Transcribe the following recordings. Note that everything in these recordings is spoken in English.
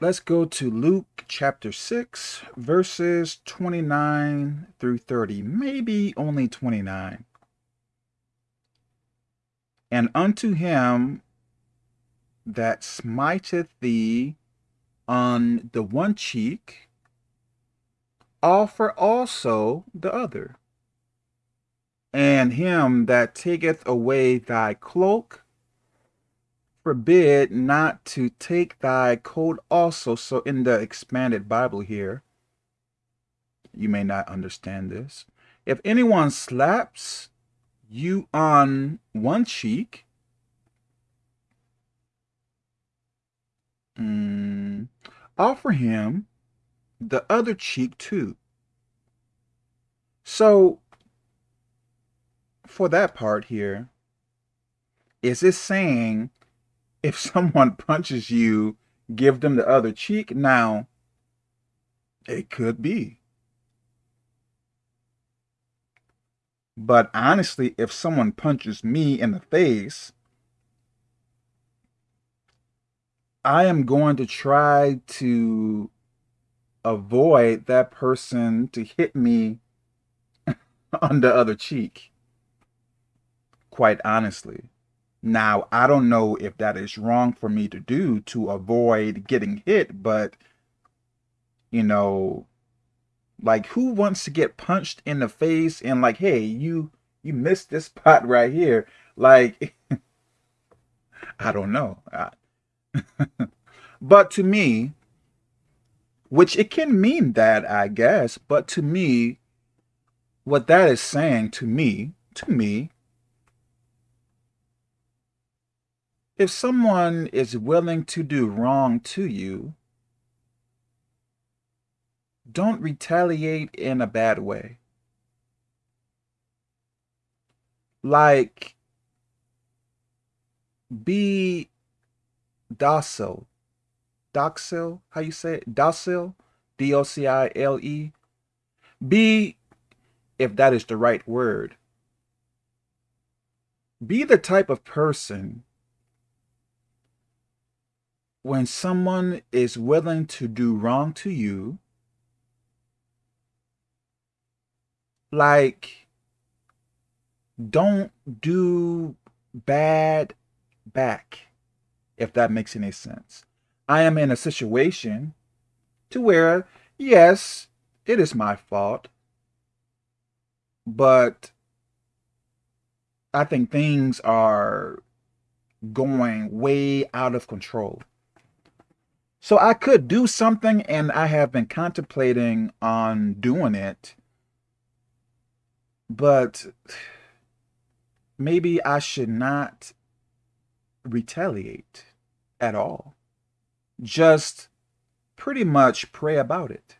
let's go to Luke chapter 6, verses 29 through 30, maybe only 29. And unto him that smiteth thee on the one cheek, offer also the other. And him that taketh away thy cloak, forbid not to take thy coat also. So in the expanded Bible here, you may not understand this. If anyone slaps you on one cheek, mm, offer him the other cheek too. So for that part here, is it saying if someone punches you, give them the other cheek? Now, it could be. But honestly, if someone punches me in the face, I am going to try to avoid that person to hit me on the other cheek. Quite honestly. Now, I don't know if that is wrong for me to do to avoid getting hit, but, you know, like who wants to get punched in the face and like, hey, you, you missed this spot right here. Like, I don't know. but to me, which it can mean that, I guess, but to me, what that is saying to me, to me, if someone is willing to do wrong to you, don't retaliate in a bad way. Like, be docile. Docile? How you say it? Docile? D-O-C-I-L-E? Be, if that is the right word, be the type of person when someone is willing to do wrong to you, like, don't do bad back, if that makes any sense. I am in a situation to where, yes, it is my fault, but I think things are going way out of control. So I could do something and I have been contemplating on doing it, but maybe I should not retaliate at all just pretty much pray about it.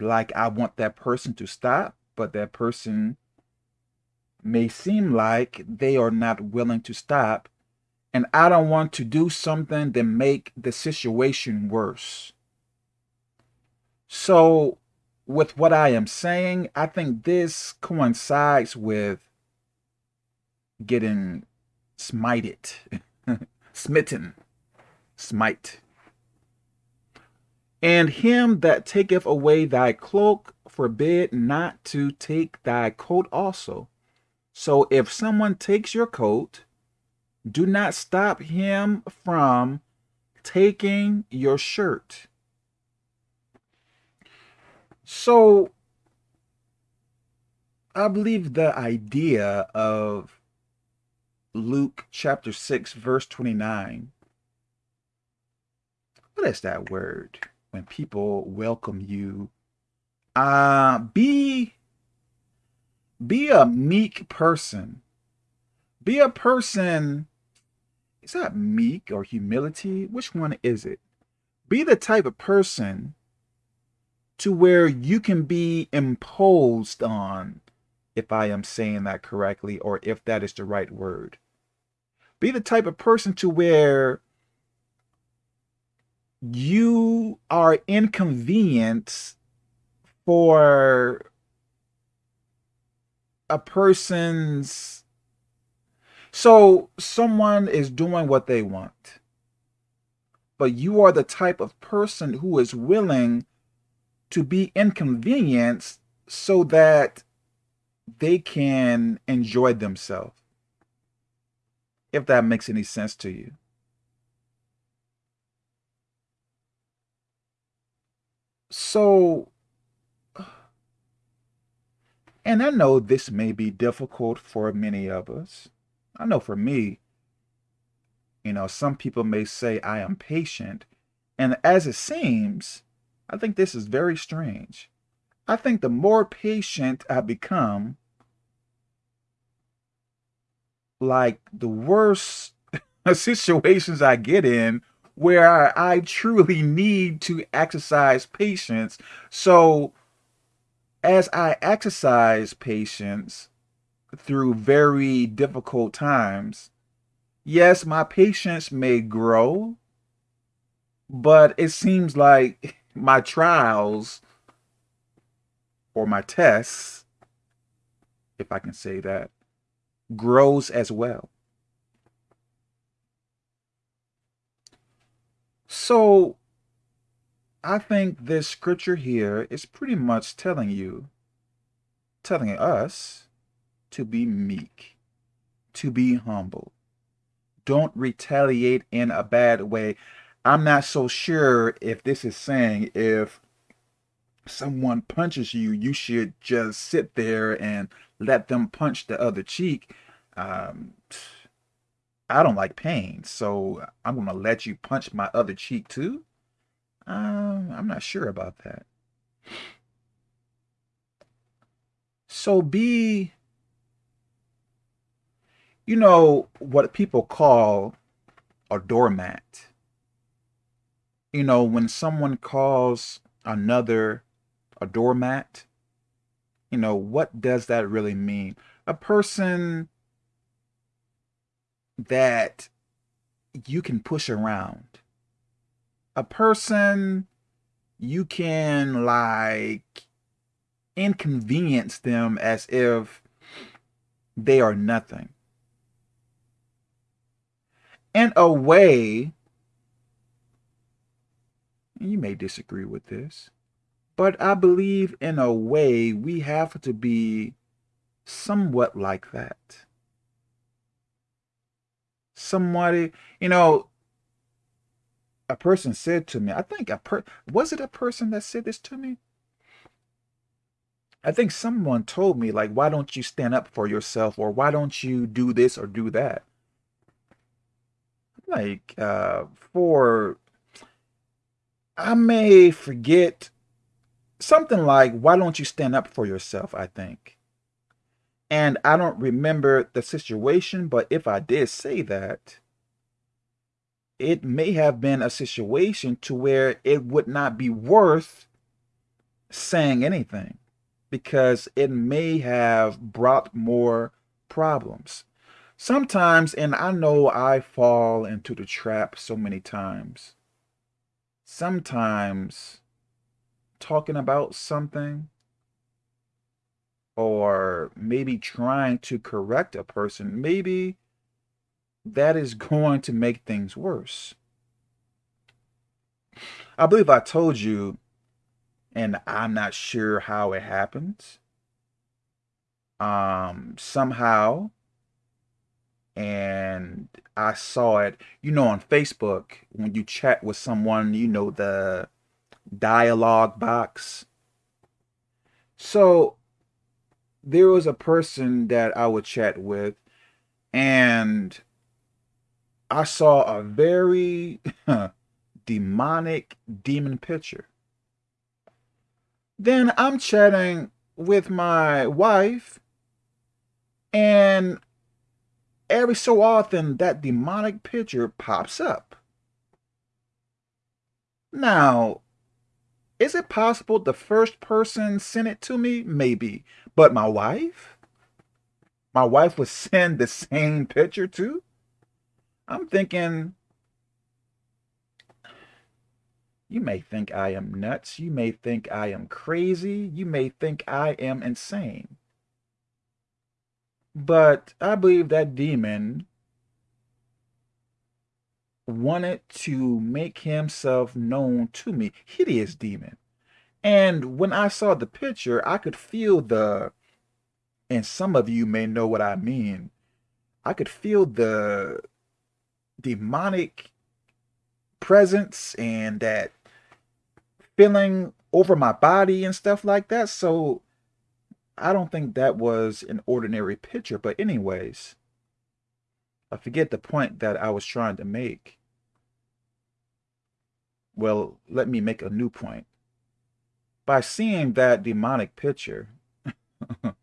Like I want that person to stop, but that person may seem like they are not willing to stop. And I don't want to do something that make the situation worse. So with what I am saying, I think this coincides with getting smited, smitten smite. And him that taketh away thy cloak, forbid not to take thy coat also. So if someone takes your coat, do not stop him from taking your shirt. So I believe the idea of Luke chapter 6, verse 29 what is that word when people welcome you? Uh be be a meek person. Be a person is that meek or humility. Which one is it? Be the type of person to where you can be imposed on if I am saying that correctly or if that is the right word. Be the type of person to where you are inconvenienced for a person's so someone is doing what they want but you are the type of person who is willing to be inconvenienced so that they can enjoy themselves. If that makes any sense to you. So, and I know this may be difficult for many of us. I know for me, you know, some people may say I am patient. And as it seems, I think this is very strange. I think the more patient I become, like the worse situations I get in where I truly need to exercise patience. So as I exercise patience through very difficult times, yes, my patience may grow, but it seems like my trials or my tests, if I can say that, grows as well. So I think this scripture here is pretty much telling you, telling us to be meek, to be humble. Don't retaliate in a bad way. I'm not so sure if this is saying if someone punches you, you should just sit there and let them punch the other cheek. Um, I don't like pain, so I'm going to let you punch my other cheek too? Um, I'm not sure about that. So be, you know, what people call a doormat. You know, when someone calls another a doormat, you know, what does that really mean? A person that you can push around. A person you can like inconvenience them as if they are nothing. In a way, you may disagree with this, but I believe in a way we have to be somewhat like that somebody, you know, a person said to me, I think a per was it a person that said this to me? I think someone told me like, why don't you stand up for yourself or why don't you do this or do that? Like, uh, for, I may forget something like, why don't you stand up for yourself? I think. And I don't remember the situation, but if I did say that, it may have been a situation to where it would not be worth saying anything because it may have brought more problems. Sometimes, and I know I fall into the trap so many times, sometimes talking about something or maybe trying to correct a person, maybe that is going to make things worse. I believe I told you, and I'm not sure how it happens. Um, somehow, and I saw it, you know, on Facebook, when you chat with someone, you know, the dialogue box. So there was a person that I would chat with, and I saw a very demonic demon picture. Then I'm chatting with my wife, and every so often that demonic picture pops up. Now, is it possible the first person sent it to me? Maybe. But my wife? My wife would send the same picture too? I'm thinking, you may think I am nuts. You may think I am crazy. You may think I am insane. But I believe that demon wanted to make himself known to me. Hideous demon. And when I saw the picture, I could feel the, and some of you may know what I mean, I could feel the demonic presence and that feeling over my body and stuff like that. So I don't think that was an ordinary picture. But anyways, I forget the point that I was trying to make. Well, let me make a new point. By seeing that demonic picture,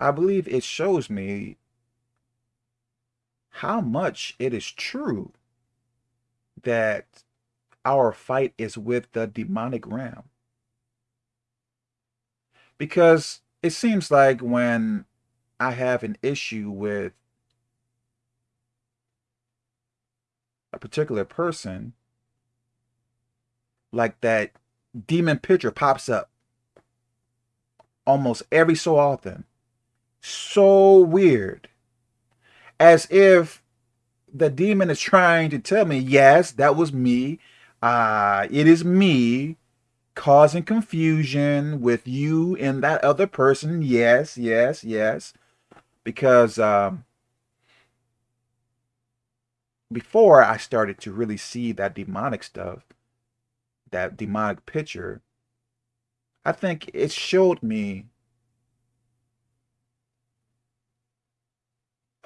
I believe it shows me how much it is true that our fight is with the demonic realm. Because it seems like when I have an issue with a particular person, like that demon picture pops up almost every so often. So weird. As if the demon is trying to tell me, yes, that was me. Uh, it is me causing confusion with you and that other person. Yes, yes, yes. Because um, before I started to really see that demonic stuff, that demonic picture, I think it showed me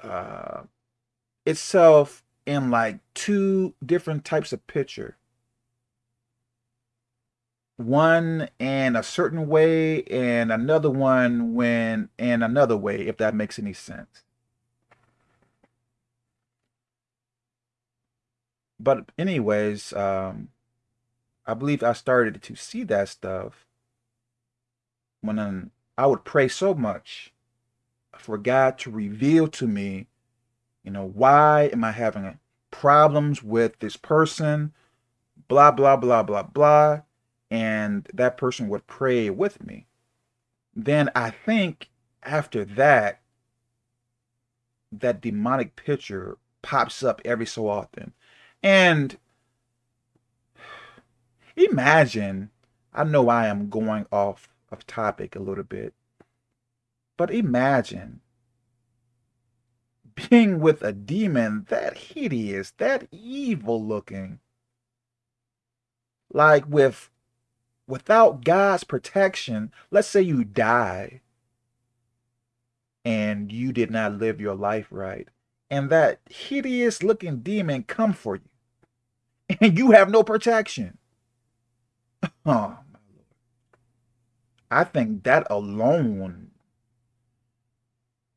uh, itself in like two different types of picture. One in a certain way and another one when in another way, if that makes any sense. But anyways, um, I believe I started to see that stuff when um, I would pray so much for God to reveal to me, you know, why am I having problems with this person, blah, blah, blah, blah, blah. And that person would pray with me. Then I think after that, that demonic picture pops up every so often. And Imagine, I know I am going off of topic a little bit, but imagine being with a demon that hideous, that evil looking, like with without God's protection, let's say you die and you did not live your life right, and that hideous looking demon come for you, and you have no protection. Oh, my Lord. I think that alone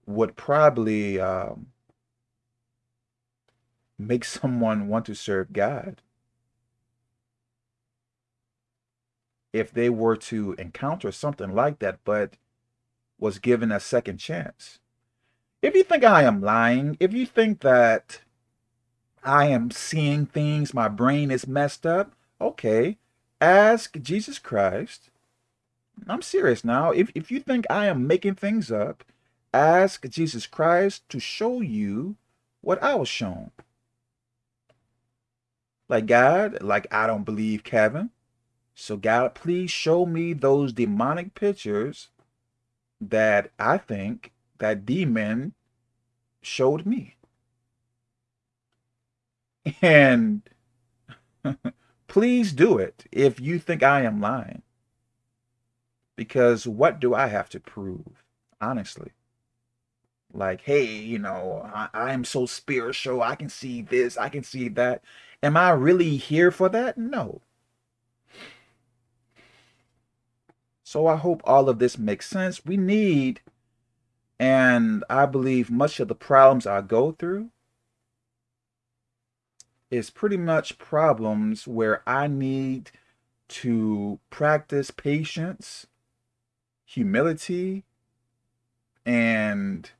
would probably um, make someone want to serve God. If they were to encounter something like that, but was given a second chance. If you think I am lying, if you think that I am seeing things, my brain is messed up, okay, ask Jesus Christ. I'm serious now. If, if you think I am making things up, ask Jesus Christ to show you what I was shown. Like God, like I don't believe Kevin. So God, please show me those demonic pictures that I think that demon showed me. And Please do it if you think I am lying. Because what do I have to prove, honestly? Like, hey, you know, I, I am so spiritual. I can see this. I can see that. Am I really here for that? No. So I hope all of this makes sense. We need, and I believe much of the problems I go through is pretty much problems where I need to practice patience, humility, and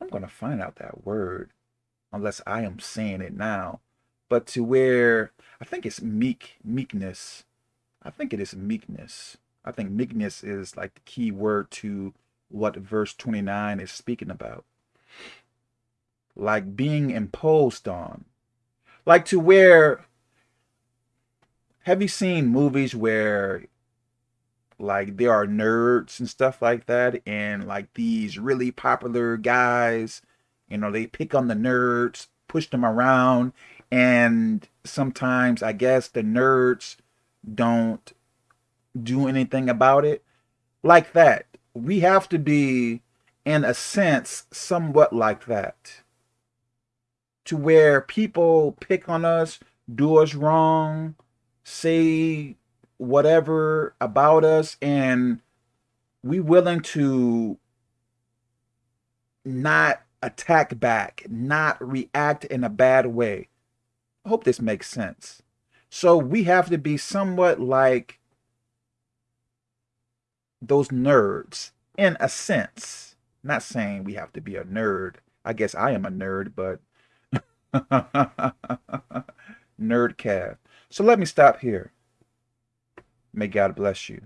I'm going to find out that word unless I am saying it now. But to where I think it's meek, meekness. I think it is meekness. I think meekness is like the key word to what verse 29 is speaking about like being imposed on. Like to where have you seen movies where like there are nerds and stuff like that and like these really popular guys, you know, they pick on the nerds, push them around and sometimes I guess the nerds don't do anything about it. Like that. We have to be in a sense somewhat like that to where people pick on us, do us wrong, say whatever about us, and we willing to not attack back, not react in a bad way. I hope this makes sense. So we have to be somewhat like those nerds in a sense. Not saying we have to be a nerd. I guess I am a nerd, but Nerdcast. So let me stop here. May God bless you.